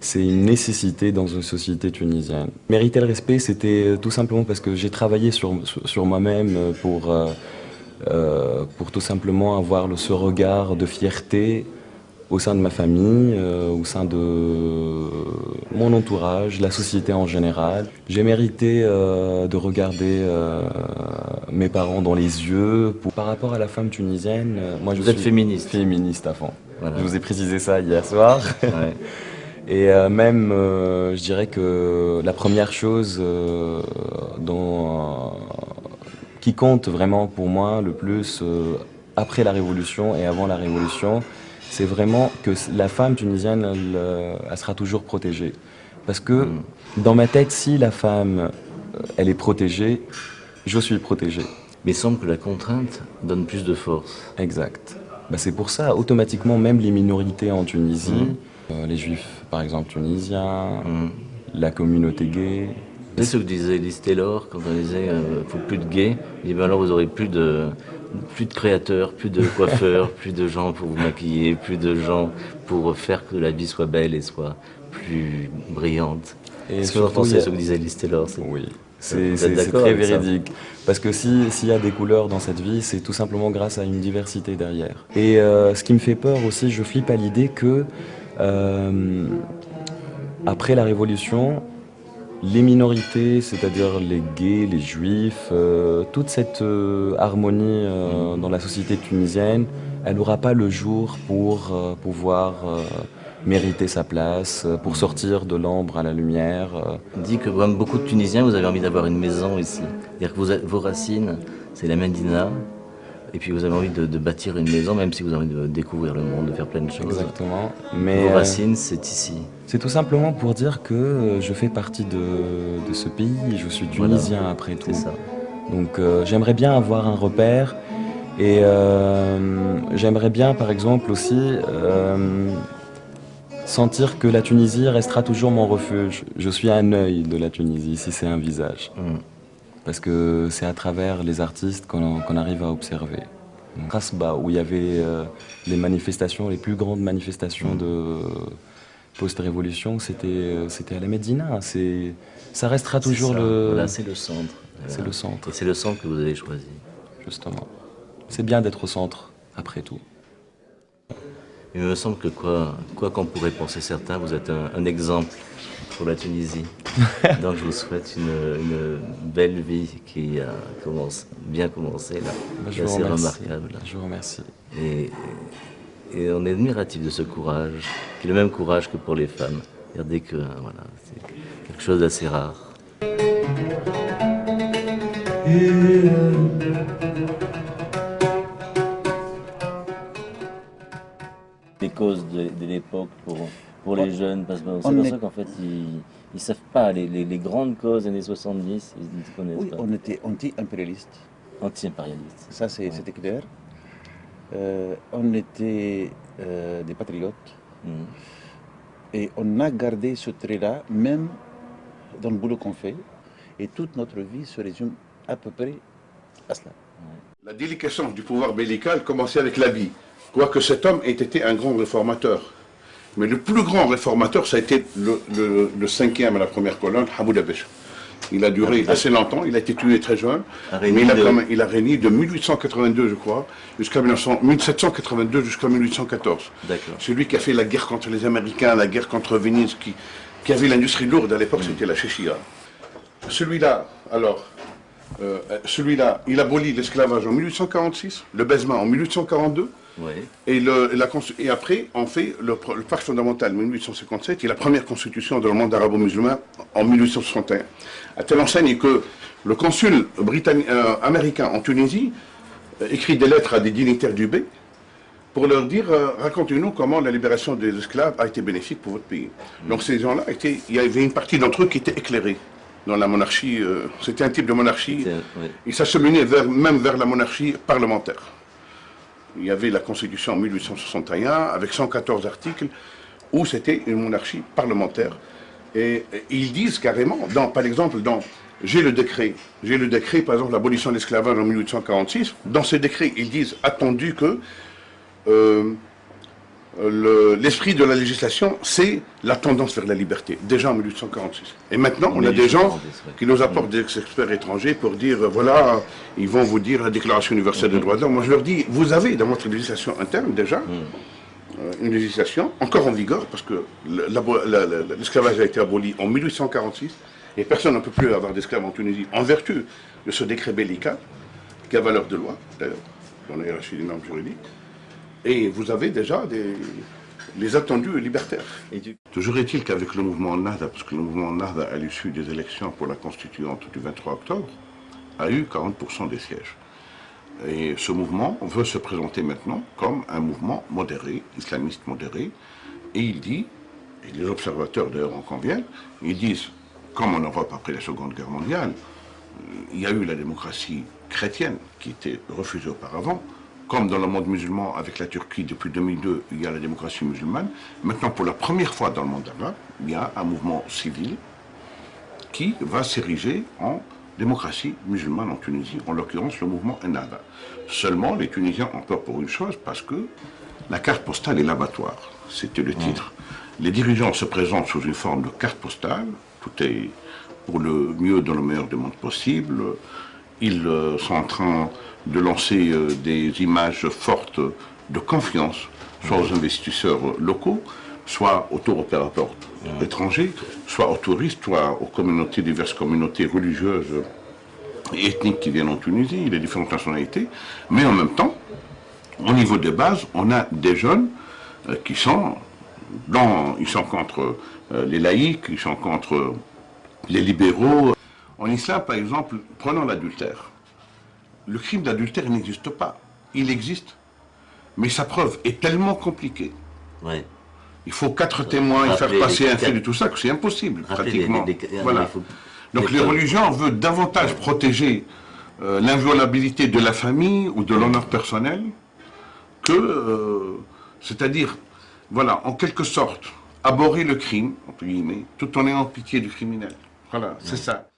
c'est une nécessité dans une société tunisienne. Mériter le respect, c'était euh, tout simplement parce que j'ai travaillé sur, sur, moi-même euh, pour, euh, pour tout simplement avoir le- ce regard de fierté au sein de ma famille, euh, au sein de mon entourage, la société en général. J'ai mérité euh, de regarder mes parents dans les yeux. Pour- par rapport à la femme tunisienne, moi je Vous suis êtes féministe. Féministe à fond. Voilà. Je vous ai précisé ça hier soir. Ouais. Et euh, même, euh, je dirais que la première chose euh, dont, qui compte vraiment pour moi le plus après la Révolution et avant la Révolution, c'est vraiment que la femme tunisienne, elle, elle sera toujours protégée. Parce que dans ma tête, si la femme, elle est protégée, je suis protégé. Mais il semble que la contrainte donne plus de force. Exact. Bah, c'est pour ça, automatiquement, même les minorités en Tunisie, euh, les juifs par exemple tunisiens, la communauté gay. C'est ce que disait Liz Taylor quand on disait euh, faut plus de gays. Il dit ben alors vous aurez plus de plus de créateurs, plus de coiffeurs, plus de gens pour vous maquiller, plus de gens pour faire que la vie soit belle et soit plus brillante. Et Est-ce que vous pensez a- ce que disait Liz Taylor Oui. C'est très véridique. Parce que si- s'il y a des couleurs dans cette vie, c'est tout simplement grâce à une diversité derrière. Et euh, ce qui me fait peur aussi, je flippe à l'idée que euh, après la Révolution, les minorités, c'est-à-dire les gays, les juifs, euh, toute cette euh, harmonie dans la société tunisienne, elle n'aura pas le jour pour pouvoir mériter sa place, pour sortir de l'ombre à la lumière. On dit que comme beaucoup de Tunisiens, vous avez envie d'avoir une maison ici. C'est-à-dire que vos racines, c'est la Medina. Et puis vous avez envie de, de bâtir une maison, même si vous avez envie de découvrir le monde, de faire plein de choses. Exactement. Mais, vos euh, racines, c'est ici. C'est tout simplement pour dire que euh, je fais partie de, de ce pays, je suis Voilà. tunisien après tout. C'est ça. Donc euh, j'aimerais bien avoir un repère et euh, j'aimerais bien par exemple aussi euh, sentir que la Tunisie restera toujours mon refuge. Je suis un œil de la Tunisie si c'est un visage. Mm. Parce que c'est à travers les artistes qu'on arrive à observer. Rasba, où il y avait euh, les manifestations, les plus grandes manifestations de post-révolution, c'était euh, à la Médina. Ça restera toujours ça. le... Voilà, c'est le centre. C'est le centre. Et c'est le centre que vous avez choisi. Justement. C'est bien d'être au centre, après tout. Il me semble que quoi quoi qu'en pourraient penser certains, vous êtes un, un exemple pour la Tunisie. Donc je vous souhaite une, une belle vie qui a commencé, bien commencé là. Bah, je assez remercie. remarquable. Je vous remercie. Et, et on est admiratif de ce courage, qui est le même courage que pour les femmes. Regardez que voilà, c'est quelque chose d'assez rare. Les causes de, de l'époque pour, pour les jeunes, parce qu'on On s'aperçoit est- qu'en fait, ils ne savent pas les, les- les grandes causes des années 70, ils ne connaissent Oui, pas. on était anti-impérialiste. Anti-impérialiste. Ça, c'est- Ouais. c'était clair. Euh, on était euh, des patriotes. Mhm. Et on a gardé ce trait-là, même dans le boulot qu'on fait. Et toute notre vie se résume à peu près à cela. La déliquescence du pouvoir bellical commençait avec l'habit. Quoique cet homme ait été un grand réformateur. Mais le plus grand réformateur, ça a été le, le- le cinquième à la première colonne, Hamoud Abesh. Il a duré assez longtemps, il a été tué très jeune, mais il a, de- quand même- il a régné de 1882, je crois, jusqu'à 1900 1782 jusqu'à 1814. D'accord. C'est lui qui a fait la guerre contre les Américains, la guerre contre Venise, qui, qui avait l'industrie lourde à l'époque, c'était la Chéchia. Celui-là, alors, euh, celui-là, il abolit l'esclavage en 1846, le baisement en 1842, et, le- la et après, on fait le, le pacte fondamental 1857 et la première constitution dans le monde arabo-musulman en 1861. À telle enseigne que le consul euh, américain en Tunisie euh, écrit des lettres à des dignitaires du B pour leur dire euh, racontez-nous comment la libération des esclaves a été bénéfique pour votre pays. Donc ces gens-là il y avait une partie d'entre eux qui était éclairée dans la monarchie. C'était un type de monarchie. Il s'acheminait vers, même vers la monarchie parlementaire. Il y avait la Constitution en 1861 avec 114 articles où c'était une monarchie parlementaire. Et, ils disent carrément, dans, par exemple, dans j'ai le décret, j'ai le décret, par exemple, l'abolition de l'esclavage en 1846. Dans ce décret, ils disent attendu que euh, le- l'esprit de la législation, c'est la tendance vers la liberté, déjà en 1846. Et maintenant, on a des gens qui nous apportent des experts étrangers pour dire, voilà, ils vont vous dire la Déclaration universelle des droits de l'homme. Moi, je leur dis, vous avez dans votre législation interne déjà euh, une législation encore en vigueur, parce que l'esclavage a été aboli en 1846, et personne ne peut plus avoir d'esclaves en Tunisie en vertu de ce décret bellical, qui a valeur de loi, d'ailleurs, dans la hiérarchie des normes juridiques. Et vous avez déjà des, les attendus libertaires. Toujours est-il qu'avec le mouvement Nahda, parce que le mouvement Nahda, à l'issue des élections pour la constituante du 23 octobre, a eu 40% des sièges. Et ce mouvement veut se présenter maintenant comme un mouvement modéré, islamiste modéré, et il dit, et les observateurs d'ailleurs en conviennent, ils disent, comme en Europe après la Seconde Guerre mondiale, il y a eu la démocratie chrétienne qui était refusée auparavant, comme dans le monde musulman avec la Turquie depuis 2002, il y a la démocratie musulmane. Maintenant, pour la première fois dans le monde arabe, il y a un mouvement civil qui va s'ériger en démocratie musulmane en Tunisie, en l'occurrence le mouvement Ennahda. Seulement, les Tunisiens ont peur pour une chose, parce que la carte postale est l'abattoir. C'était le titre. Les dirigeants se présentent sous une forme de carte postale, tout est pour le mieux dans le meilleur des mondes possible. Ils euh, sont en train de lancer euh, des images fortes de confiance, soit aux investisseurs locaux, soit aux tour opérateurs étrangers, soit aux touristes, soit aux communautés, diverses communautés religieuses et ethniques qui viennent en Tunisie, les différentes nationalités. Mais en même temps, au niveau des bases, on a des jeunes euh, qui sont dans, ils sont contre les laïcs, ils sont contre les libéraux. En islam, par exemple, prenons l'adultère. Le crime d'adultère n'existe pas. Il existe. Mais sa preuve est tellement compliquée. Il faut quatre témoins et faire Rappeler passer les un fait de tout ça, que c'est impossible, Rappeler pratiquement. les- Voilà. faut- Donc les religions veulent davantage protéger euh, l'inviolabilité de la famille ou de l'honneur personnel que, euh, c'est-à-dire, voilà, en quelque sorte, aborrer le crime, entre guillemets, tout en ayant pitié du criminel. Voilà, c'est ça.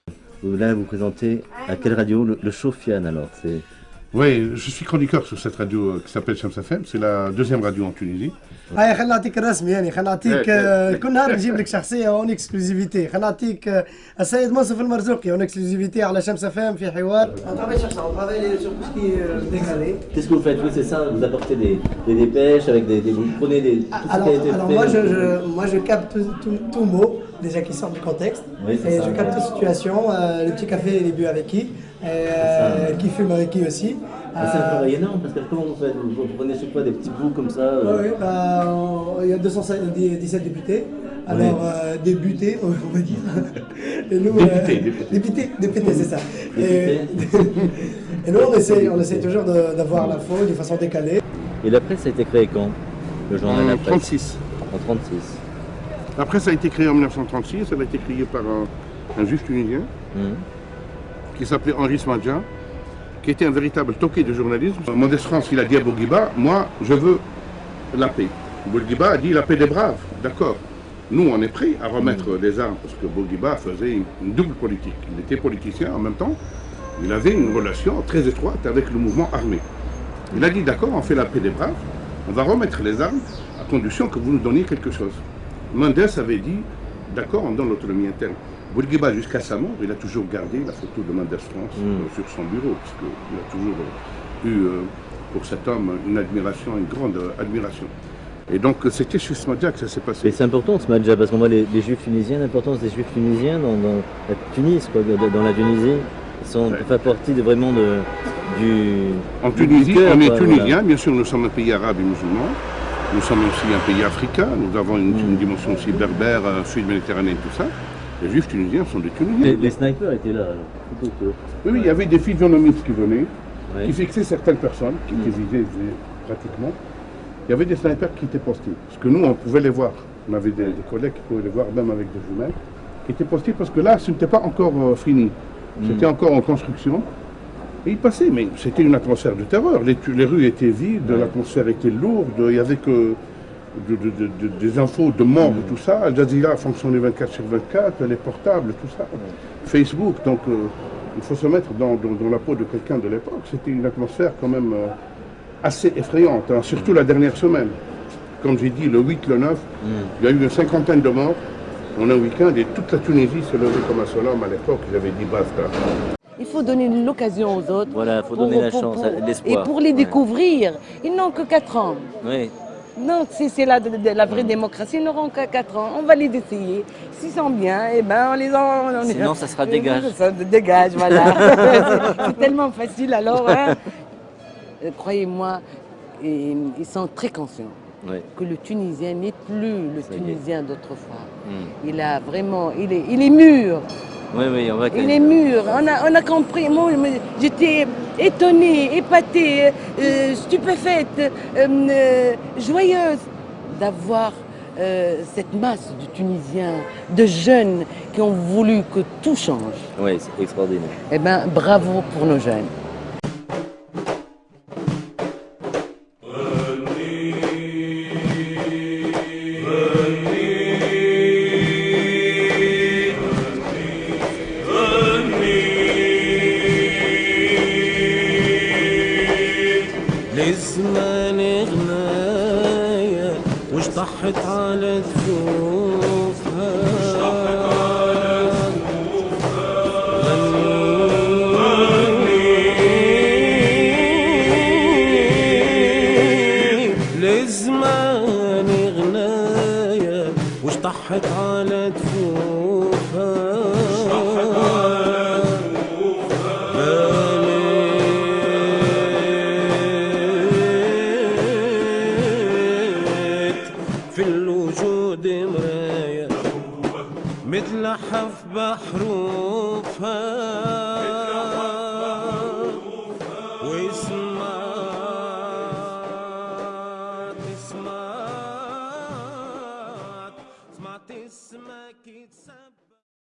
Vous, Là, vous présentez à quelle radio Le, Sofiane, alors. Oui, je suis chroniqueur sur cette radio euh, qui s'appelle Shams. C'est la deuxième radio en Tunisie. هاي خلينا نعطيك الرسمي يعني خلينا نعطيك إيه، آه، إيه. كل نهار نجيب لك شخصيه اون اكسكلوزيفيتي خلينا نعطيك آه، السيد منصف المرزوقي اون اكسكلوزيفيتي على شمس فام في حوار Qu'est-ce que vous faites Oui, c'est ça, vous apportez des, des dépêches, avec des, des- vous prenez des, tout ce Alors, qui a été alors fait. moi, je, je- moi je capte tout, tout, tout mot déjà qui sort du contexte Oui, c'est et ça. je capte toute situation, euh, le petit café il est bu avec qui, euh, qui fume avec qui aussi. Ah, c'est un Euh, travail énorme, parce que comment vous faites? Vous, prenez chaque fois des petits bouts comme ça euh, Oui, bah, on- il y a 217 députés. Alors, Oui. euh, débutés, on va dire. Et nous, Députés, euh, députés. députés, députés, c'est ça. Et, et nous, on essaie, on essaie toujours d'avoir l'info de façon décalée. Et la presse a été créée quand? Le journal En La Presse 36. En 36. La presse a été créée en 1936. Elle a été créée par un, un juif tunisien Mhm. qui s'appelait Henri Smadja, qui était un véritable toqué de journalisme. Modeste France, il a dit à Bourguiba, moi, je veux la paix. Bourguiba a dit la paix des braves, d'accord. Nous, on est prêts à remettre des armes, parce que Bourguiba faisait une double politique. Il était politicien en même temps, il avait une relation très étroite avec le mouvement armé. Il a dit, d'accord, on fait la paix des braves, on va remettre les armes à condition que vous nous donniez quelque chose. Mendes avait dit, d'accord, on donne l'autonomie interne. Bourguiba, jusqu'à sa mort, il a toujours gardé la photo de Mendes France euh, sur son bureau, parce qu'il a toujours euh, eu euh, pour cet homme une admiration, une grande admiration. Et donc c'était chez Smadja que ça s'est passé. Et c'est important match parce qu'on voit les, les juifs tunisiens, l'importance des juifs tunisiens dans, dans la Tunis, quoi, dans, la Tunisie. Ils sont Ouais. fait partie de, vraiment de, du. En du Tunisie, cœur, on est quoi, tunisien, voilà. bien sûr, nous sommes un pays arabe et musulman. Nous sommes aussi un pays africain, nous avons une, une dimension aussi berbère, euh, sud-méditerranéenne, tout ça. Les juifs tunisiens sont des Tunisiens. Les, les snipers étaient là. alors. Que- Oui, oui, il y avait des physionomistes qui venaient, Ouais. qui fixaient certaines personnes, qui visées visées pratiquement. Il y avait des snipers qui étaient postés. Parce que nous, on pouvait les voir. On avait des, des collègues qui pouvaient les voir, même avec des jumelles, qui étaient postés parce que là, ce n'était pas encore euh, fini. C'était encore en construction. Et ils passaient, mais c'était une atmosphère de terreur. Les, les rues étaient vides, l'atmosphère était lourde, il n'y avait que de- de- de- de- des infos de mort et tout ça. Al Jazeera fonctionnait 24 sur 24, les portables, tout ça. Facebook, donc euh, il faut se mettre dans, dans- dans la peau de quelqu'un de l'époque. C'était une atmosphère quand même euh, assez effrayante, hein, surtout la dernière semaine. Comme j'ai dit, le 8, le 9, il y a eu une cinquantaine de morts en un week-end et toute la Tunisie s'est levée comme un seul homme à l'époque. Avaient dit basta. Il faut donner l'occasion aux autres. Voilà, il faut pour- donner la chance, l'espoir. Et pour les découvrir, ils n'ont que 4 ans. Oui. Donc, si c'est la, la vraie démocratie, ils n'auront que 4 ans. On va les essayer. S'ils sont bien, eh ben, on les en. on- Sinon, ça sera Eh ben, dégage. ça, dégage, voilà. C'est- tellement facile alors. hein. Euh, Croyez-moi, ils sont très conscients Oui. que le Tunisien n'est plus le Tunisien d'autrefois. Hmm. Il a vraiment, il est, il est mûr. Oui, oui, on va Il est mûr. On a, on a compris. Moi, j'étais étonnée, épatée, euh, stupéfaite, euh, euh, joyeuse d'avoir euh, cette masse de Tunisiens, de jeunes qui ont voulu que tout change. Oui, c'est extraordinaire. Eh bien, bravo pour nos jeunes.